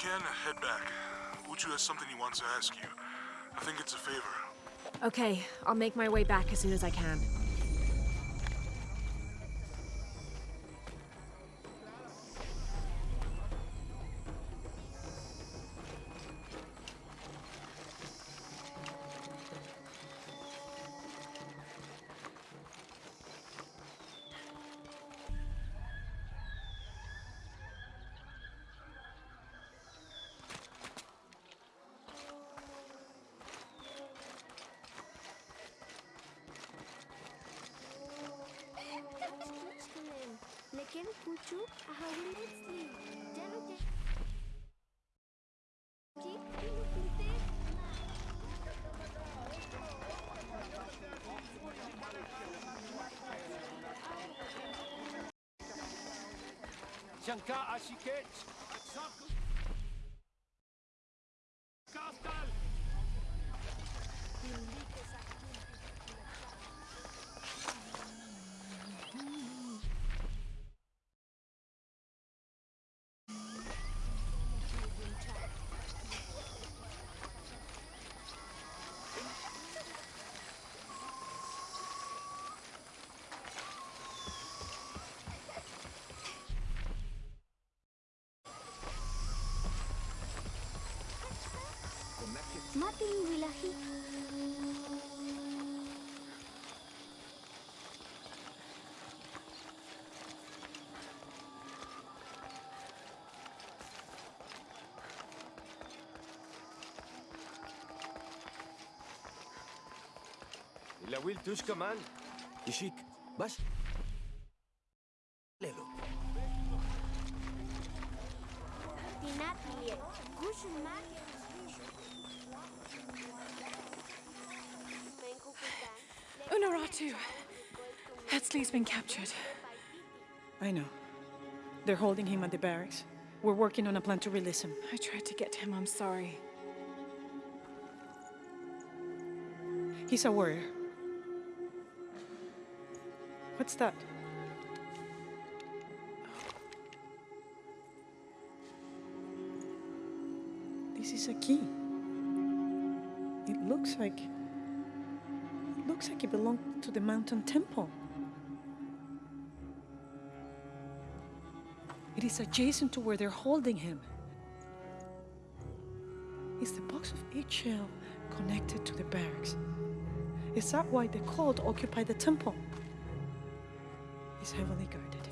can, head back. Uchu has something he wants to ask you. I think it's a favor. Okay, I'll make my way back as soon as I can. Chicken, Kucu a hungry dan sleep. Jaluke. Shankar Ashiketch. يا ويل توشكا command. Ishik, باش ليلو Unuratu. Etzli's been captured. I know. They're holding him at the barracks. We're working on a plan to release him. I tried to get him, I'm sorry. He's a warrior. What's that? This is a key. It looks like. It looks like it belonged to the mountain temple. It is adjacent to where they're holding him. Is the box of Ix Chel connected to the barracks? Is that why the cult occupy the temple? It's heavily guarded.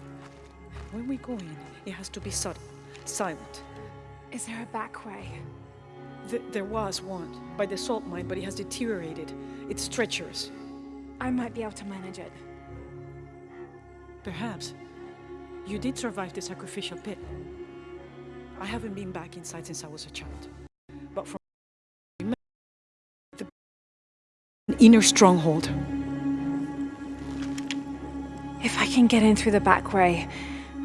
When we go in, it has to be subtle, silent. Is there a back way? Th- there was one by the salt mine, but it has deteriorated. It's treacherous. I might be able to manage it. Perhaps. You did survive the sacrificial pit. I haven't been back inside since I was a child. But from the inner stronghold. If I can get in through the back way,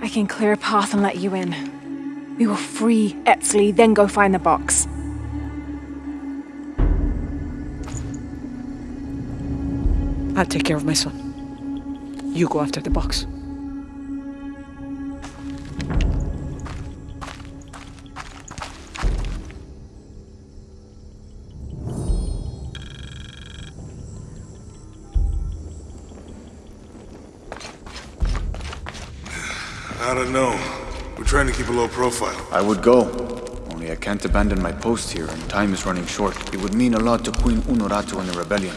I can clear a path and let you in. We will free Etzli, then go find the box. I'll take care of my son. You go after the box. Profile. I would go. Only I can't abandon my post here, and time is running short. It would mean a lot to Queen Unuratu and the rebellion.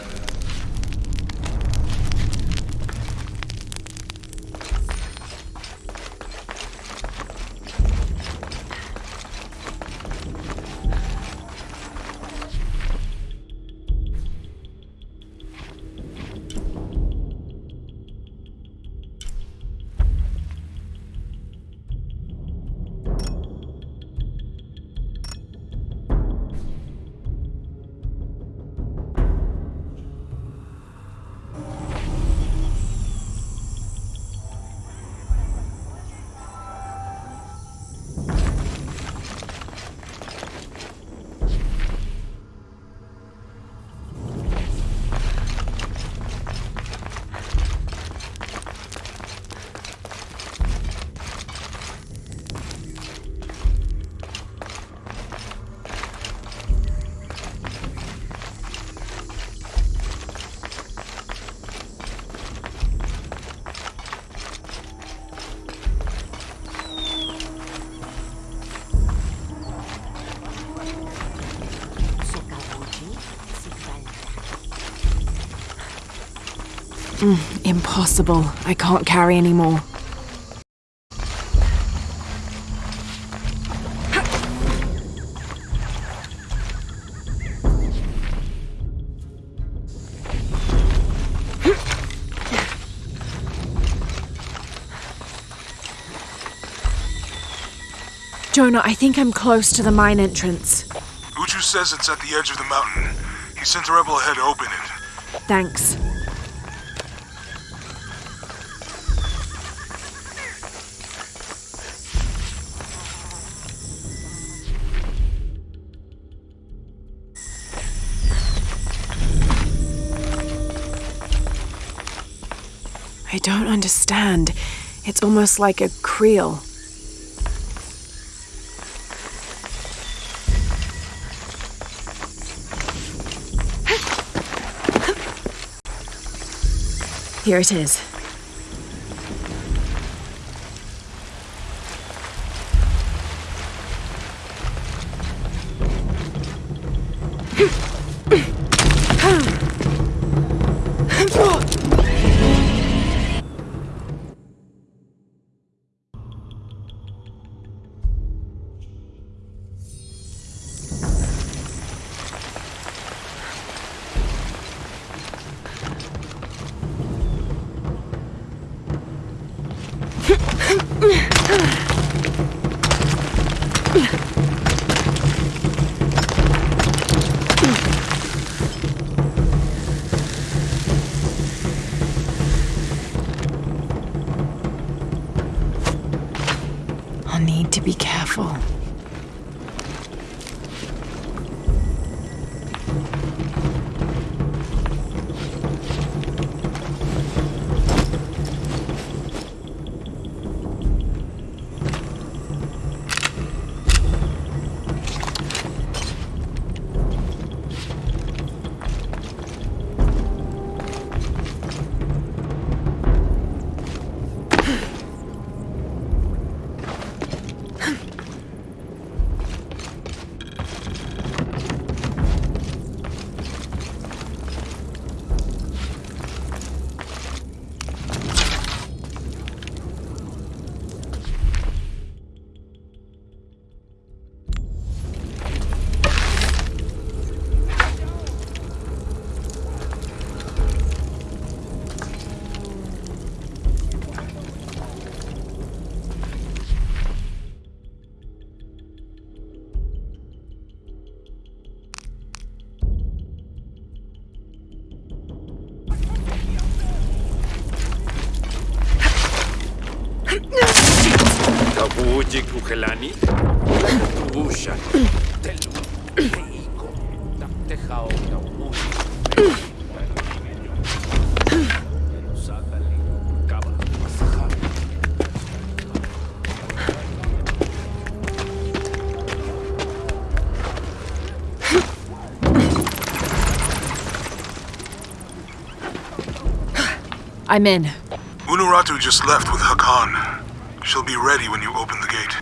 Impossible. I can't carry anymore. Jonah, I think I'm close to the mine entrance. Uchu says it's at the edge of the mountain. He sent a rebel ahead to open it. Thanks. I don't understand. It's almost like a creel. Here it is. Kawujik ukelani. Usha. Telu. Reiko. Taptejao naumusik. Sakali. Kaba. Masaha. I'm in. Unuratu just left with Hakan. She'll be ready when you open the gate.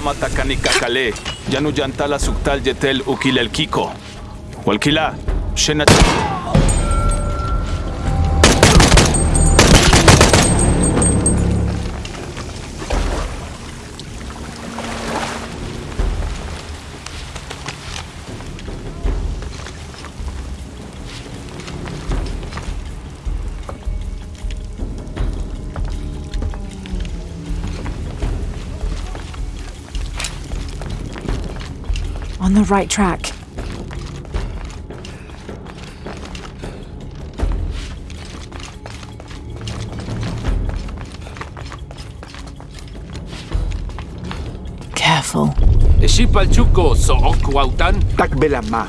Mama takani kakale, yanu yantala suktal yetel ukilelkiko. Walkila, shena... the right track. Careful. Ishipalchuko so'okwautan. Takbelama.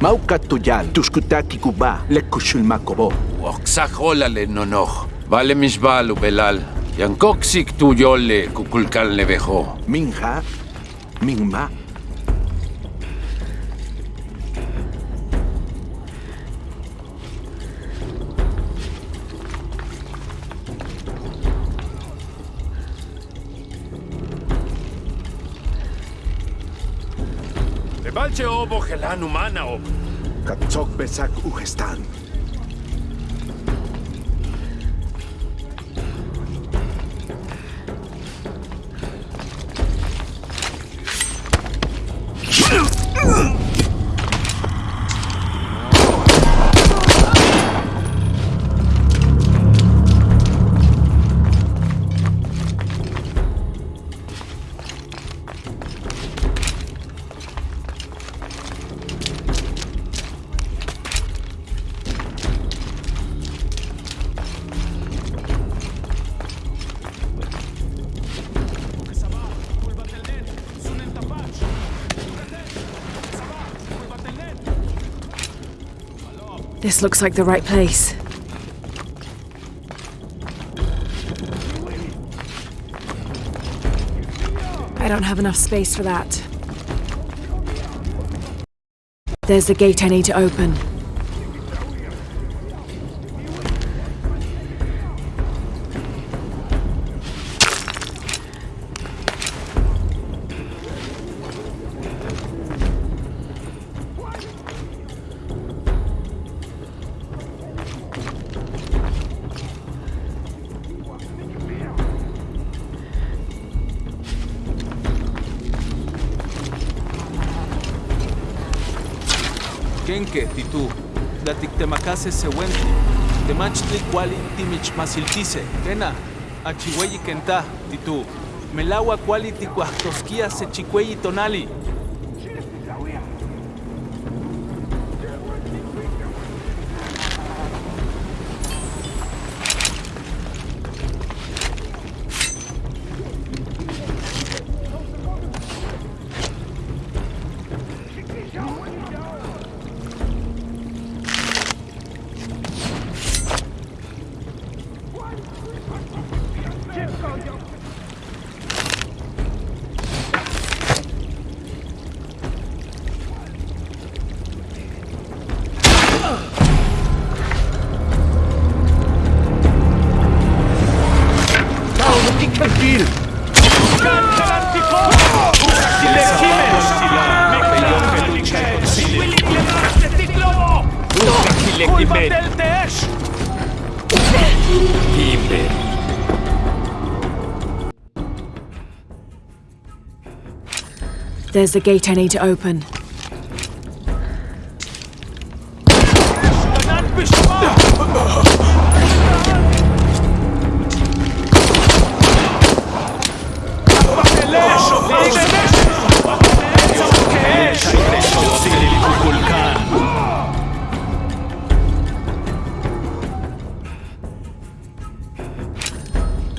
Maukatuyal, tuskutaki kuba, lekushulmakobo. Oksajolale nonoh. Vale misbalu belal. Yankoksik tuyole kukulkan levejo. Minja, minma. Levalche obo gelan humana ob. Katsok besak ugestan. This looks like the right place. I don't have enough space for that. There's the gate I need to open. Huenque, Titú, Tlatictemacase Sehuenque, Temachtli Kuali Timichmasilquise, Kena, Achihueyi Kentá, Titú, Melawa Kuali Ticuahtosquía Sechicueyi Tonali, se chikweyi tonali. There's the gate I need to open.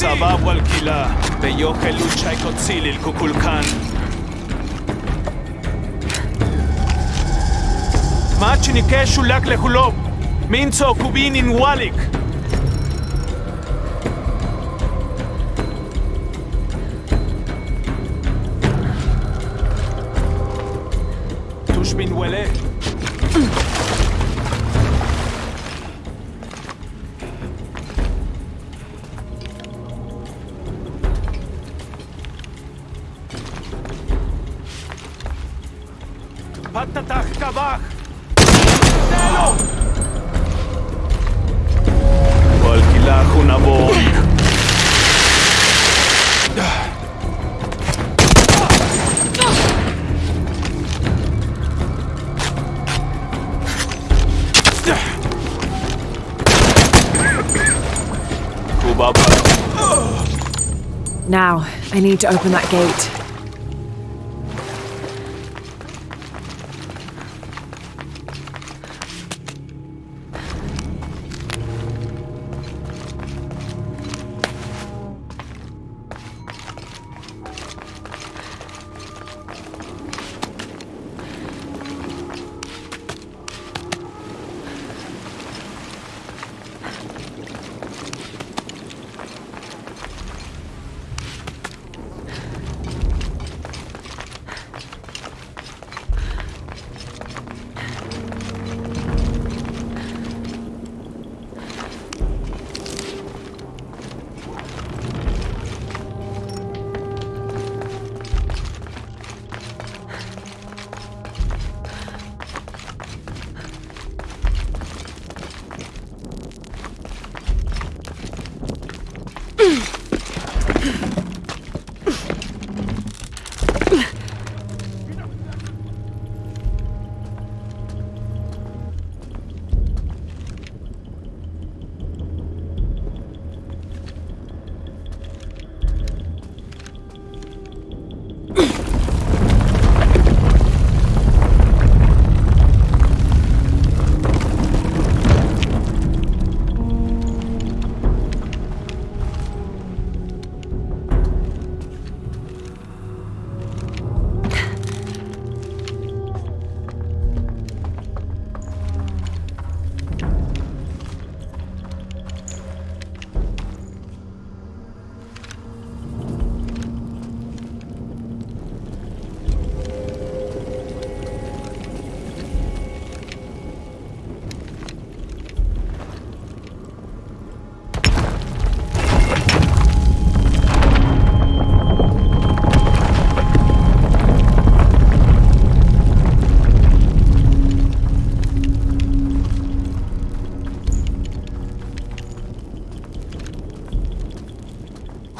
סבב ולקילה, ויוכל לוצ'י קוציל אל קוקולקן. מאצ'ניקה שולק לחולוב, מינצו קובין אין ווליק. Now, I need to open that gate.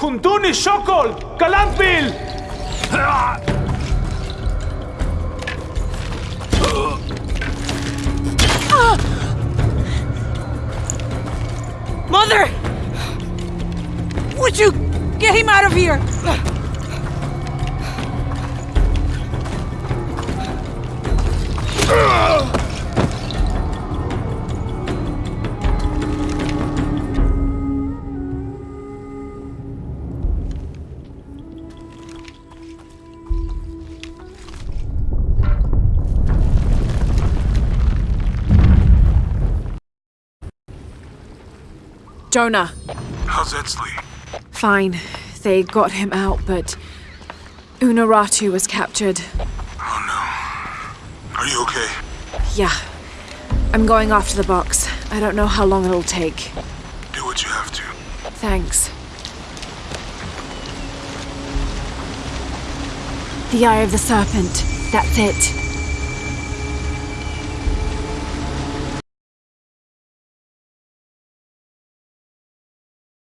Huntuni Shokol! Kalantville! Mother! Would you get him out of here? Jonah, How's Etzli? fine. They got him out, but Unuratu was captured. Oh no. Are you okay? Yeah. I'm going after the box. I don't know how long it'll take. Do what you have to. Thanks. The Eye of the Serpent. That's it.